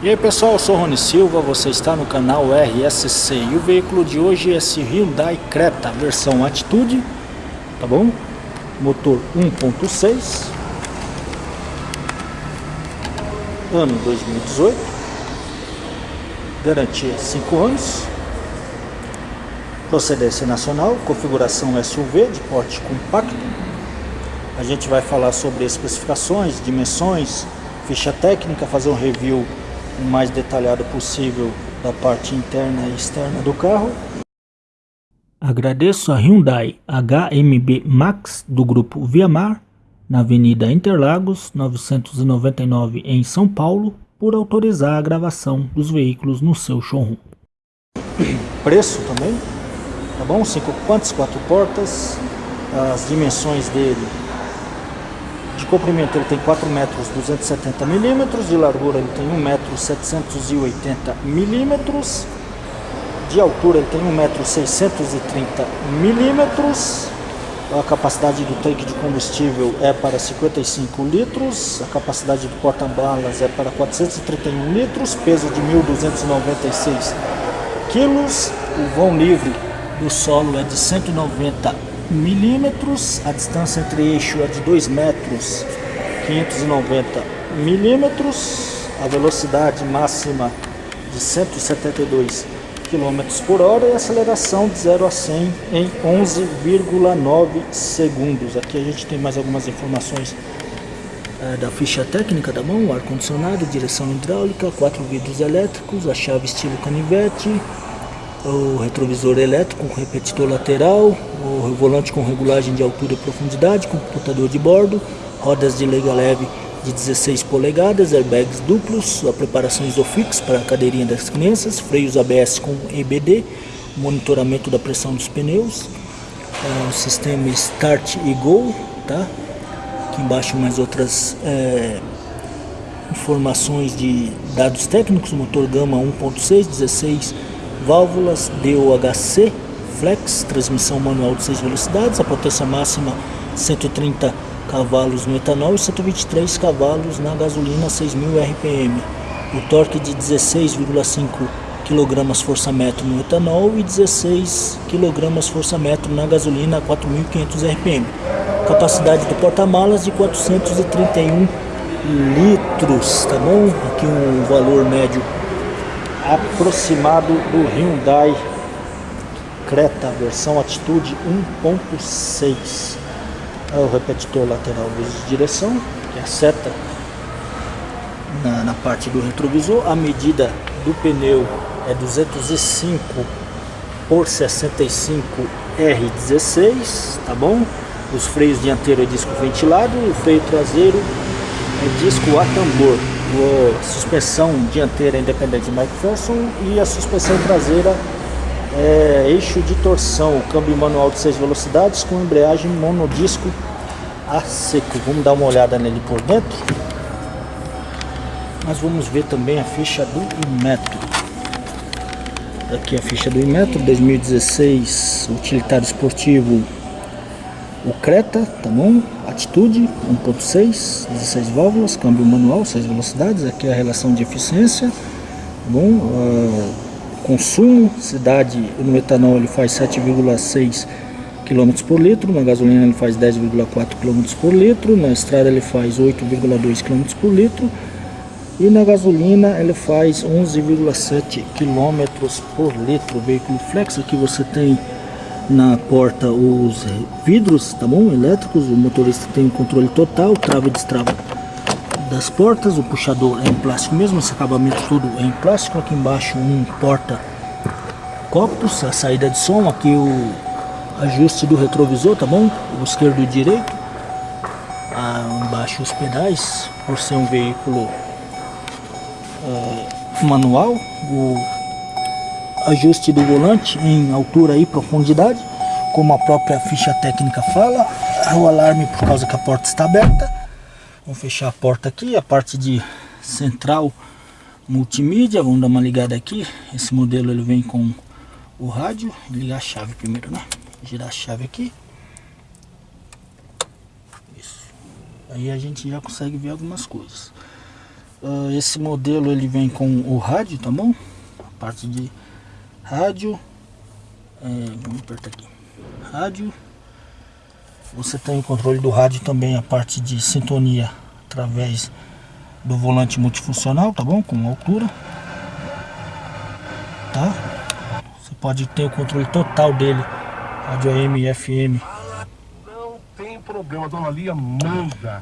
E aí pessoal, eu sou Rony Silva, você está no canal RSC e o veículo de hoje é esse Hyundai Creta, versão Atitude, tá bom? Motor 1.6 Ano 2018 Garantia 5 anos Procedência nacional, configuração SUV de porte compacto A gente vai falar sobre especificações, dimensões, ficha técnica, fazer um review o mais detalhado possível da parte interna e externa do carro. Agradeço a Hyundai HMB Max do grupo Viamar, na Avenida Interlagos 999 em São Paulo, por autorizar a gravação dos veículos no seu showroom. Preço também, tá bom? Cinco ocupantes, quatro portas, as dimensões dele de comprimento ele tem 4 metros 270 milímetros, de largura ele tem 1 metro 780 milímetros, de altura ele tem 1 metro 630 milímetros, a capacidade do tanque de combustível é para 55 litros, a capacidade do porta-balas é para 431 litros, peso de 1.296 quilos, o vão livre do solo é de 190 milímetros, a distância entre eixo é de 2 metros 590 milímetros, a velocidade máxima de 172 km por hora e aceleração de 0 a 100 em 11,9 segundos. Aqui a gente tem mais algumas informações é, da ficha técnica da mão, ar-condicionado, direção hidráulica, quatro vidros elétricos, a chave estilo canivete, o retrovisor elétrico com repetidor lateral, o volante com regulagem de altura e profundidade, computador de bordo, rodas de lega leve de 16 polegadas, airbags duplos, a preparação isofix para a cadeirinha das crianças, freios ABS com EBD, monitoramento da pressão dos pneus, é, o sistema Start e Go, tá? Aqui embaixo mais outras é, informações de dados técnicos, motor Gama 1.6, 16 válvulas DOHC Flex, transmissão manual de 6 velocidades, a potência máxima 130 cavalos no etanol e 123 cavalos na gasolina 6.000 RPM. O torque de 16,5 kg força-metro no etanol e 16 kg força-metro na gasolina 4.500 RPM. Capacidade do porta-malas de 431 litros, tá bom? Aqui um valor médio aproximado do Hyundai Creta versão Atitude 1.6 é o repetidor lateral de direção que é a seta na, na, parte do retrovisor. A medida do pneu é 205 por 65 R16 tá bom? Os freios dianteiro é disco ventilado o freio traseiro é disco a tambor a suspensão dianteira independente McPherson e a suspensão traseira é, eixo de torção, câmbio manual de 6 velocidades com embreagem monodisco a seco. Vamos dar uma olhada nele por dentro. Mas vamos ver também a ficha do Inmetro. Aqui a ficha do Inmetro 2016 utilitário esportivo o Creta, tá bom? Atitude 1.6, 16 válvulas, câmbio manual, 6 velocidades, aqui é a relação de eficiência, tá bom? Uh, consumo, cidade no etanol ele faz 7,6 km por litro, na gasolina ele faz 10,4 km por litro, na estrada ele faz 8,2 km por litro e na gasolina ele faz 11,7 km por litro. Veículo flex aqui você tem na porta os vidros, tá bom? Elétricos, o motorista tem o controle total, trava e destrava das portas, o puxador é em plástico mesmo, esse acabamento tudo é em plástico, aqui embaixo um porta copos, a saída de som, aqui o ajuste do retrovisor, tá bom? O esquerdo e o direito, ah, embaixo os pedais, por ser um veículo é, manual, o ajuste do volante em altura e profundidade, como a própria ficha técnica fala, o alarme por causa que a porta está aberta. Vamos fechar a porta aqui, a parte de central multimídia, vamos dar uma ligada aqui. Esse modelo ele vem com o rádio, ligar a chave primeiro, né? Girar a chave aqui. Isso. Aí a gente já consegue ver algumas coisas. Uh, esse modelo ele vem com o rádio, tá bom? A parte de rádio. É, vamos apertar aqui. Rádio. Você tem o controle do rádio também, a parte de sintonia através do volante multifuncional, tá bom? Com altura. Tá? Você pode ter o controle total dele. Rádio AM e FM. Não tem problema, dona Lia manda.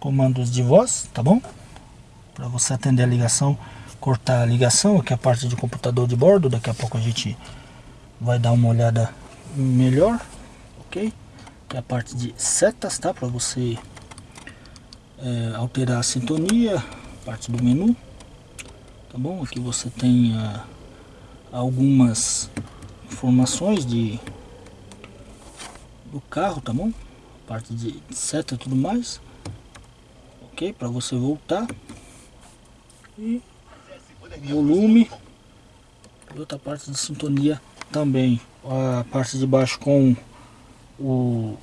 Comandos de voz, tá bom? Para você atender a ligação, cortar a ligação, aqui é a parte de computador de bordo. Daqui a pouco a gente vai dar uma olhada melhor, ok? Que é a parte de setas, tá? Para você é, alterar a sintonia, parte do menu, tá bom? Aqui você tem algumas informações de do carro, tá bom? Parte de seta e tudo mais, ok? Para você voltar e volume e outra parte de sintonia também a parte de baixo com o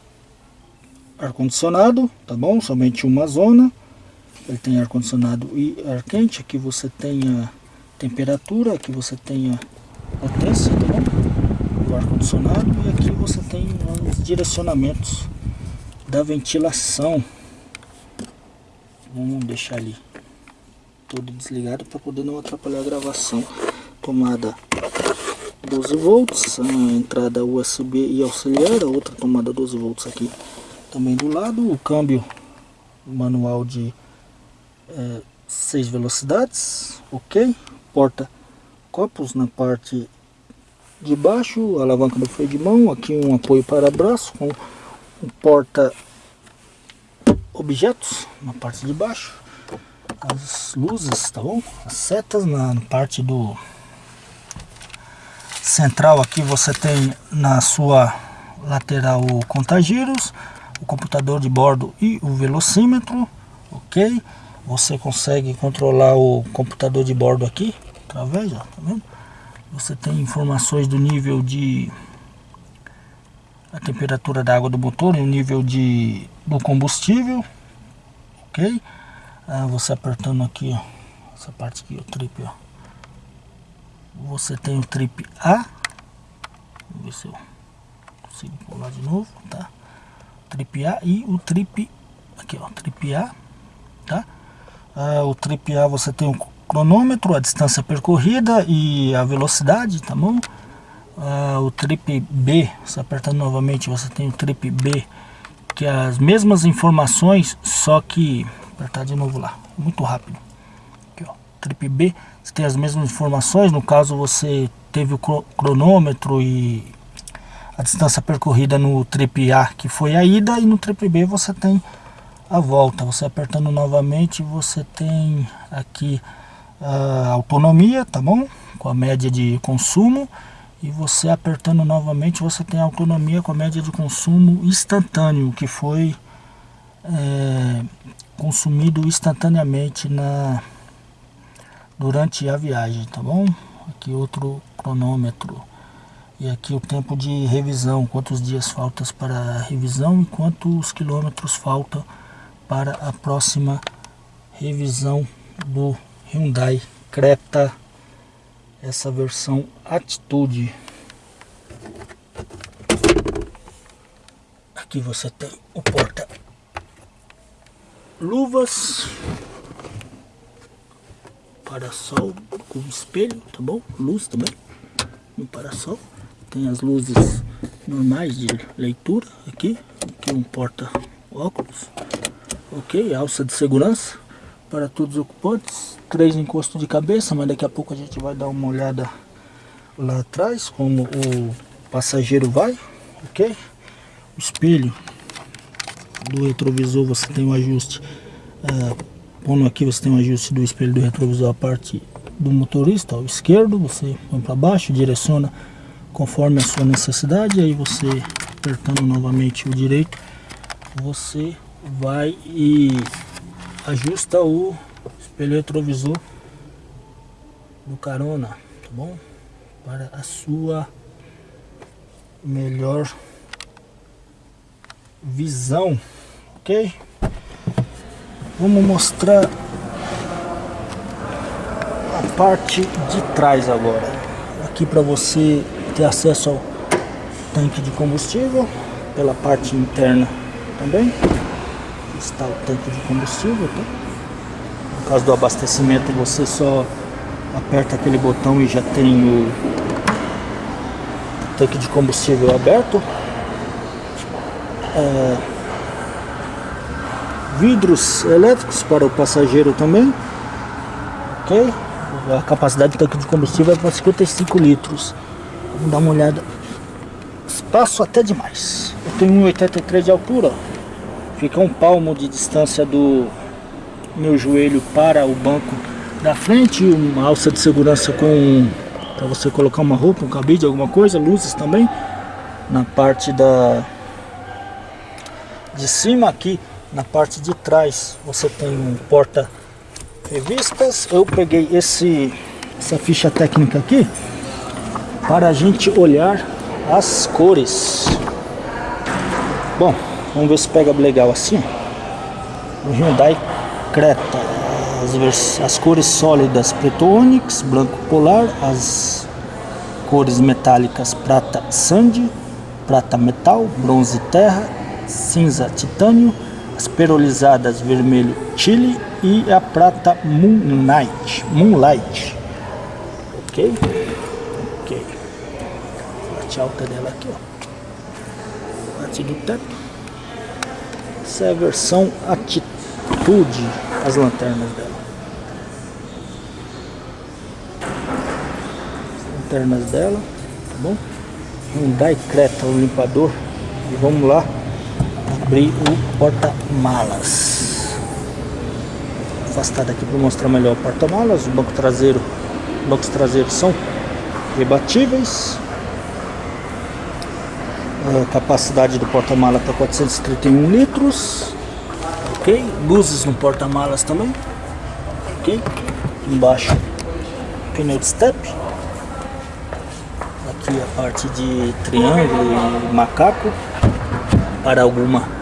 ar-condicionado, tá bom? Somente uma zona. Ele tem ar-condicionado e ar quente. Aqui você tem a temperatura, aqui você tem a potência, tá bom? Do ar-condicionado e aqui você tem os direcionamentos da ventilação. Vamos deixar ali todo desligado para poder não atrapalhar a gravação. Tomada 12 volts, a entrada USB e auxiliar, a outra tomada 12 volts aqui também do lado, o câmbio manual de é, 6 velocidades, ok, porta copos na parte de baixo, alavanca do freio de mão, aqui um apoio para braço com um porta objetos na parte de baixo, as luzes, tá bom? As setas na parte do central aqui você tem na sua lateral o contagiros, o computador de bordo e o velocímetro, ok? Você consegue controlar o computador de bordo aqui, através, ó, tá vendo? Você tem informações do nível de a temperatura da água do motor e o nível de do combustível, ok? Ah, você apertando aqui, ó, essa parte aqui, o trip, ó você tem o trip A. Vamos ver se eu consigo pular de novo, tá? Trip A e o trip aqui, ó, trip A, tá? Ah, o trip A você tem o cronômetro, a distância percorrida e a velocidade, tá bom? Ah, o trip B, você apertando novamente, você tem o trip B, que é as mesmas informações, só que apertar de novo lá, muito rápido. Trip B você tem as mesmas informações, no caso você teve o cronômetro e a distância percorrida no trip A, que foi a ida, e no trip B você tem a volta. Você apertando novamente, você tem aqui a autonomia, tá bom? Com a média de consumo. E você apertando novamente, você tem a autonomia com a média de consumo instantâneo, que foi é, consumido instantaneamente na durante a viagem, tá bom? Aqui outro cronômetro. E aqui o tempo de revisão, quantos dias faltam para a revisão e quantos quilômetros faltam para a próxima revisão do Hyundai Creta, essa versão Atitude. Aqui você tem o porta luvas parasol com espelho, tá bom? Luz também, no parasol. Tem as luzes normais de leitura aqui, aqui um porta óculos, ok, alça de segurança para todos os ocupantes, três encostos de cabeça, mas daqui a pouco a gente vai dar uma olhada lá atrás, como o passageiro vai, ok? O espelho do retrovisor você tem um ajuste uh, Pondo aqui você tem um ajuste do espelho do retrovisor a parte do motorista, ao esquerdo, você põe para baixo, direciona conforme a sua necessidade, aí você apertando novamente o direito, você vai e ajusta o espelho retrovisor do carona, tá bom? Para a sua melhor visão, ok? Vamos mostrar parte de trás agora. Aqui para você ter acesso ao tanque de combustível, pela parte interna também. Está o tanque de combustível, tá? No caso do abastecimento, você só aperta aquele botão e já tem o tanque de combustível aberto. É, vidros elétricos para o passageiro também. Ok? A capacidade do tanque de combustível é para 55 litros. Vamos dar uma olhada. Espaço até demais. Eu tenho 1,83 de altura. Fica um palmo de distância do meu joelho para o banco da frente. Uma alça de segurança com para você colocar uma roupa, um cabide, alguma coisa. Luzes também. Na parte da de cima aqui, na parte de trás, você tem um porta revistas. Eu peguei esse, essa ficha técnica aqui para a gente olhar as cores. Bom, vamos ver se pega legal assim. O Hyundai Creta, as, as cores sólidas preto ônix, branco polar, as cores metálicas prata sand, prata metal, bronze terra, cinza titânio, as perolizadas vermelho chile e a prata Moonlight. Moonlight. Ok? Ok. Parte alta dela aqui, ó. Parte do teto. Essa é a versão Atitude, as lanternas dela. As lanternas dela, tá bom? Hyundai Creta, o limpador. E vamos lá abrir o porta-malas. Afastado aqui para mostrar melhor o porta-malas. O banco traseiro, bancos traseiros são rebatíveis. A capacidade do porta-mala para 431 litros. Ok, luzes no porta-malas também. Ok, embaixo pneu de step. Aqui a parte de triângulo e macaco para alguma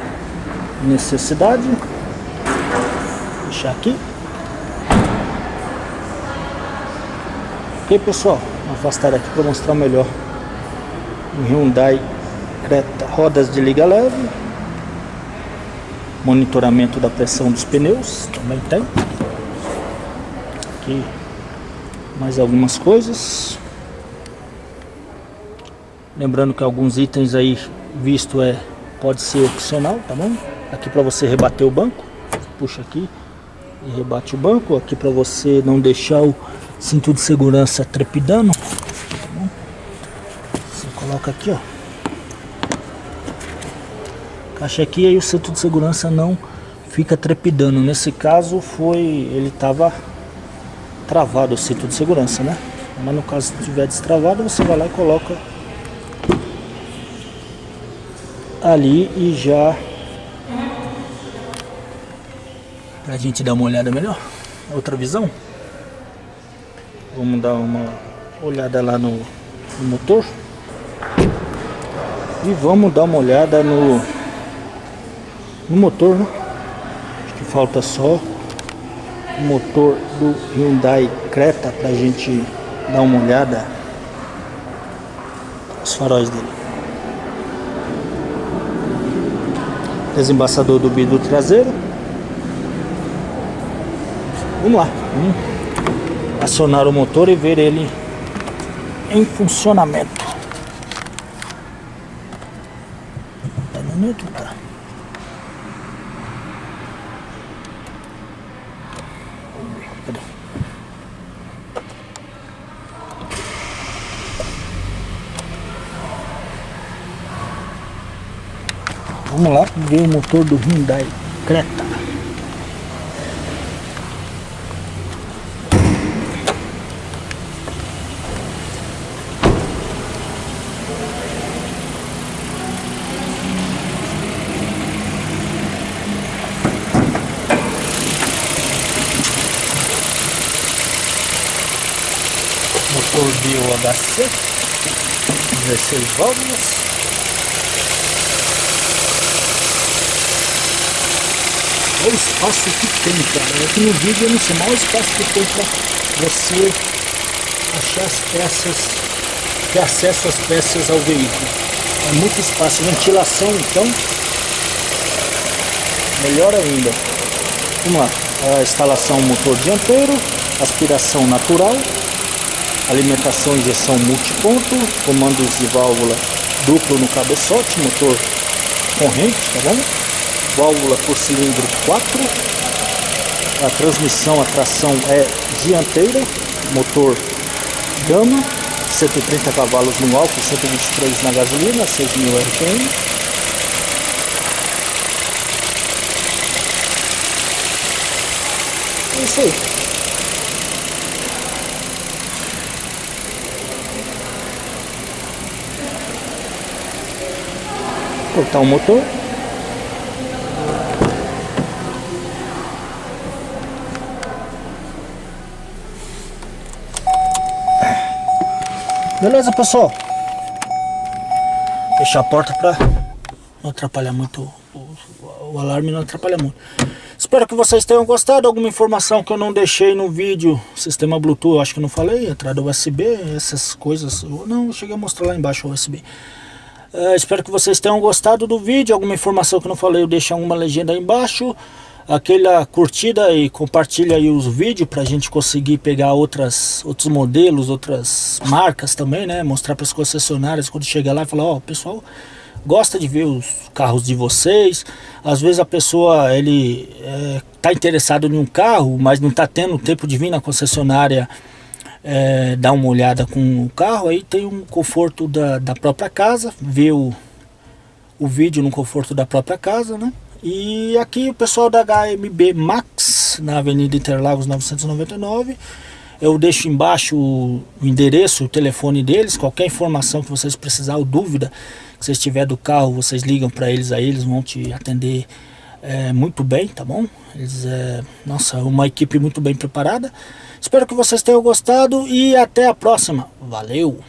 necessidade. Deixar aqui. Ok, pessoal? Vou afastar aqui para mostrar melhor. Um Hyundai Creta, rodas de liga leve. Monitoramento da pressão dos pneus, também tem. Aqui mais algumas coisas. Lembrando que alguns itens aí visto é pode ser opcional, tá bom? Aqui para você rebater o banco, puxa aqui e rebate o banco. Aqui para você não deixar o cinto de segurança trepidando, tá Você coloca aqui, ó. Caixa aqui aí o cinto de segurança não fica trepidando. Nesse caso foi, ele estava travado o cinto de segurança, né? Mas no caso se estiver destravado, você vai lá e coloca ali e já pra gente dar uma olhada melhor. Outra visão? Vamos dar uma olhada lá no, no motor. E vamos dar uma olhada no no motor né? acho que falta só o motor do Hyundai Creta pra gente dar uma olhada os faróis dele desembaçador do vidro traseiro. Vamos lá, vamos acionar o motor e ver ele em funcionamento. Tá no neutro, tá? Vamos lá ver o motor do Hyundai Creta. Motor Bio HC 16 válvulas Olha o espaço que tem, cara. Aqui no vídeo eu não sei mais o espaço que tem para você achar as peças, ter acesso às peças ao veículo. É muito espaço. Ventilação, então, melhor ainda. Vamos lá. A instalação motor dianteiro, aspiração natural, alimentação injeção multiponto, comandos de válvula duplo no cabeçote, motor corrente, tá bom? Válvula por cilindro 4. A transmissão, a tração é dianteira, motor Gama, 130 cavalos no álcool, 123 na gasolina, 6.000 RPM. É isso aí. cortar o motor. Beleza, pessoal? Fechar a porta para não atrapalhar muito, o, o alarme não atrapalha muito. Espero que vocês tenham gostado. Alguma informação que eu não deixei no vídeo. Sistema Bluetooth, acho que não falei. Entrada USB, essas coisas. Não, cheguei a mostrar lá embaixo o USB. Uh, espero que vocês tenham gostado do vídeo. Alguma informação que eu não falei, eu deixo alguma legenda aí embaixo. Aquela curtida e compartilha aí os vídeos para a gente conseguir pegar outras, outros modelos, outras marcas também, né? Mostrar para as concessionárias quando chegar lá e falar, ó, oh, pessoal gosta de ver os carros de vocês. Às vezes a pessoa ele é, tá interessado em um carro, mas não está tendo tempo de vir na concessionária é, dar uma olhada com o carro, aí tem um conforto da, da própria casa, ver o, o vídeo no conforto da própria casa, né? E aqui o pessoal da HMB Max, na Avenida Interlagos 999, eu deixo embaixo o endereço, o telefone deles, qualquer informação que vocês precisarem dúvida que vocês tiver do carro, vocês ligam para eles aí, eles vão te atender é, muito bem, tá bom? Eles, é, nossa, uma equipe muito bem preparada. Espero que vocês tenham gostado e até a próxima. Valeu!